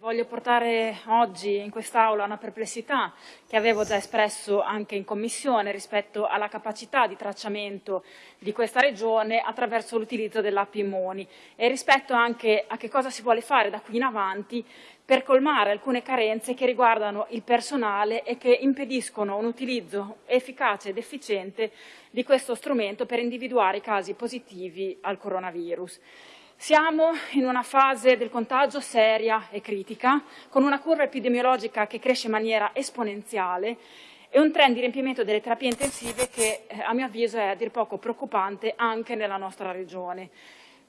Voglio portare oggi in quest'Aula una perplessità che avevo già espresso anche in Commissione rispetto alla capacità di tracciamento di questa Regione attraverso l'utilizzo dell'app Immuni e rispetto anche a che cosa si vuole fare da qui in avanti per colmare alcune carenze che riguardano il personale e che impediscono un utilizzo efficace ed efficiente di questo strumento per individuare i casi positivi al coronavirus. Siamo in una fase del contagio seria e critica, con una curva epidemiologica che cresce in maniera esponenziale e un trend di riempimento delle terapie intensive che eh, a mio avviso è a dir poco preoccupante anche nella nostra regione.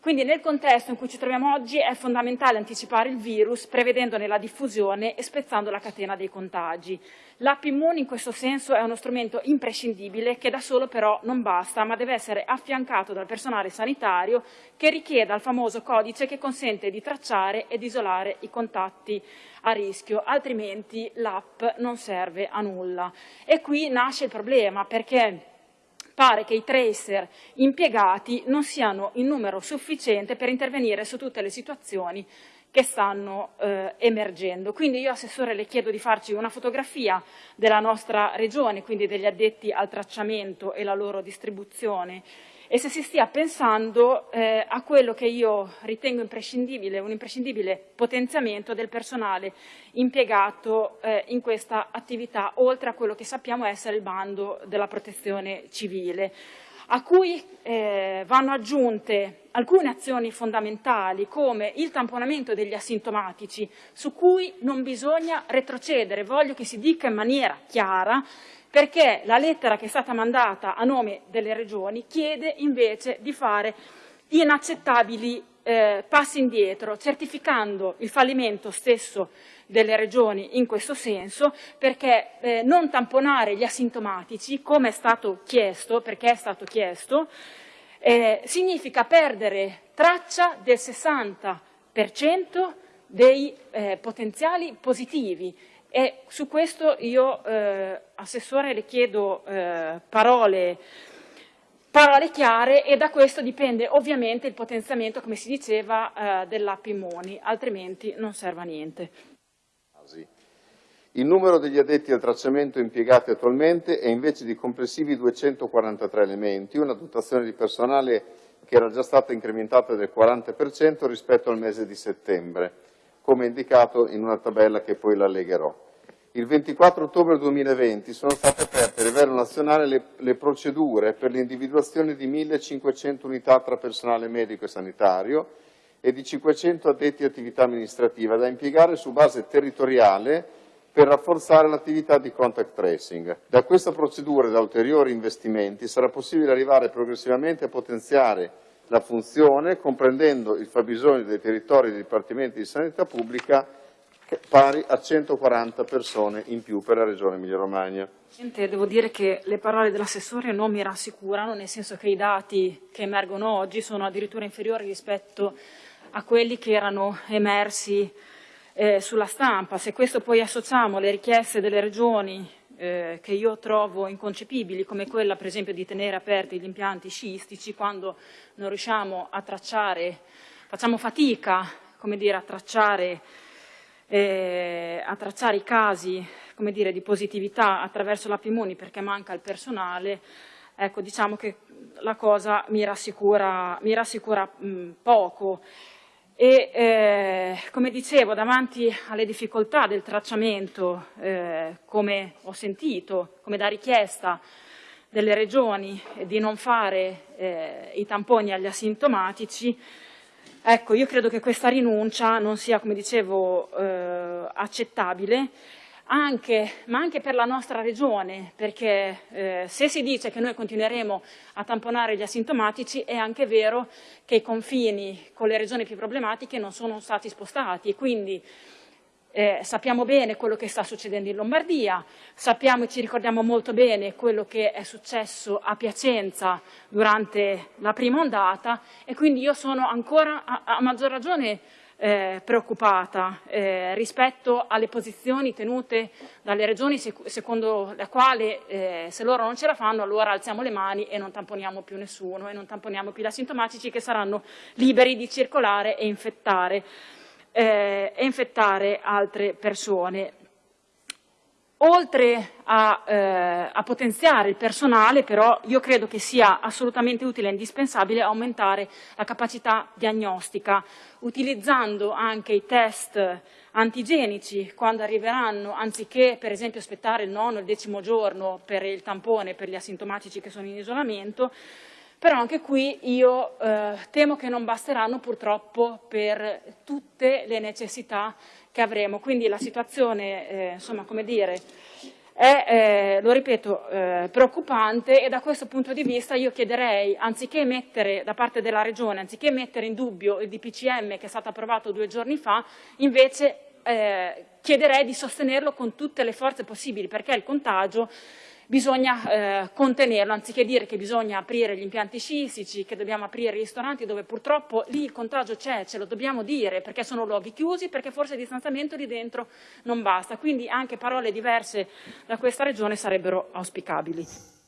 Quindi nel contesto in cui ci troviamo oggi è fondamentale anticipare il virus prevedendone la diffusione e spezzando la catena dei contagi. L'app Immune in questo senso è uno strumento imprescindibile che da solo però non basta, ma deve essere affiancato dal personale sanitario che richieda il famoso codice che consente di tracciare ed isolare i contatti a rischio, altrimenti l'app non serve a nulla. E qui nasce il problema perché pare che i tracer impiegati non siano in numero sufficiente per intervenire su tutte le situazioni che stanno eh, emergendo. Quindi io, Assessore, le chiedo di farci una fotografia della nostra regione, quindi degli addetti al tracciamento e la loro distribuzione e se si stia pensando eh, a quello che io ritengo imprescindibile, un imprescindibile potenziamento del personale impiegato eh, in questa attività, oltre a quello che sappiamo essere il bando della protezione civile a cui eh, vanno aggiunte alcune azioni fondamentali come il tamponamento degli asintomatici su cui non bisogna retrocedere, voglio che si dica in maniera chiara perché la lettera che è stata mandata a nome delle regioni chiede invece di fare inaccettabili eh, passi indietro, certificando il fallimento stesso delle regioni in questo senso, perché eh, non tamponare gli asintomatici, come è stato chiesto, perché è stato chiesto, eh, significa perdere traccia del 60% dei eh, potenziali positivi. E su questo io, eh, Assessore, le chiedo eh, parole, parole, chiare e da questo dipende ovviamente il potenziamento, come si diceva, eh, dell'app Immuni, altrimenti non serve a niente. Il numero degli addetti al tracciamento impiegati attualmente è invece di complessivi 243 elementi, una dotazione di personale che era già stata incrementata del 40% rispetto al mese di settembre come indicato in una tabella che poi la legherò. Il 24 ottobre 2020 sono state aperte a livello nazionale le, le procedure per l'individuazione di 1.500 unità tra personale medico e sanitario e di 500 addetti attività amministrativa da impiegare su base territoriale per rafforzare l'attività di contact tracing. Da questa procedura e da ulteriori investimenti sarà possibile arrivare progressivamente a potenziare la funzione comprendendo il fabbisogno dei territori dei dipartimenti di sanità pubblica pari a 140 persone in più per la Regione Emilia-Romagna. Devo dire che le parole dell'assessore non mi rassicurano, nel senso che i dati che emergono oggi sono addirittura inferiori rispetto a quelli che erano emersi eh, sulla stampa. Se questo poi associamo le richieste delle regioni eh, che io trovo inconcepibili, come quella per esempio di tenere aperti gli impianti sciistici quando non riusciamo a tracciare, facciamo fatica come dire, a, tracciare, eh, a tracciare i casi dire, di positività attraverso l'app Immuni perché manca il personale, ecco, diciamo che la cosa mi rassicura, mi rassicura mh, poco. E eh, come dicevo davanti alle difficoltà del tracciamento eh, come ho sentito come da richiesta delle regioni di non fare eh, i tamponi agli asintomatici ecco io credo che questa rinuncia non sia come dicevo eh, accettabile anche, ma anche per la nostra regione, perché eh, se si dice che noi continueremo a tamponare gli asintomatici, è anche vero che i confini con le regioni più problematiche non sono stati spostati e quindi eh, sappiamo bene quello che sta succedendo in Lombardia, sappiamo e ci ricordiamo molto bene quello che è successo a Piacenza durante la prima ondata e quindi io sono ancora a, a maggior ragione eh, preoccupata eh, rispetto alle posizioni tenute dalle regioni sec secondo la quale eh, se loro non ce la fanno allora alziamo le mani e non tamponiamo più nessuno e non tamponiamo più gli asintomatici che saranno liberi di circolare e infettare. Eh, e infettare altre persone. Oltre a, eh, a, potenziare il personale, però, io credo che sia assolutamente utile e indispensabile aumentare la capacità diagnostica, utilizzando anche i test antigenici quando arriveranno, anziché per esempio aspettare il nono o il decimo giorno per il tampone per gli asintomatici che sono in isolamento, però anche qui io eh, temo che non basteranno purtroppo per tutte le necessità che avremo. Quindi la situazione, eh, insomma, come dire, è, eh, lo ripeto, eh, preoccupante e da questo punto di vista io chiederei, anziché mettere da parte della Regione, anziché mettere in dubbio il DPCM che è stato approvato due giorni fa, invece eh, chiederei di sostenerlo con tutte le forze possibili perché il contagio bisogna eh, contenerlo, anziché dire che bisogna aprire gli impianti sciistici, che dobbiamo aprire i ristoranti, dove purtroppo lì il contagio c'è, ce lo dobbiamo dire, perché sono luoghi chiusi, perché forse il distanziamento lì dentro non basta. Quindi anche parole diverse da questa Regione sarebbero auspicabili.